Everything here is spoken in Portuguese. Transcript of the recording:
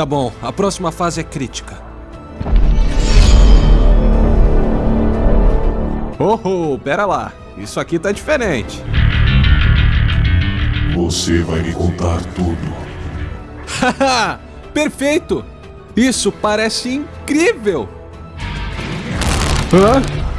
Tá bom, a próxima fase é crítica. Oh, oh, pera lá. Isso aqui tá diferente. Você vai me contar tudo. Haha! Perfeito! Isso parece incrível! Hã?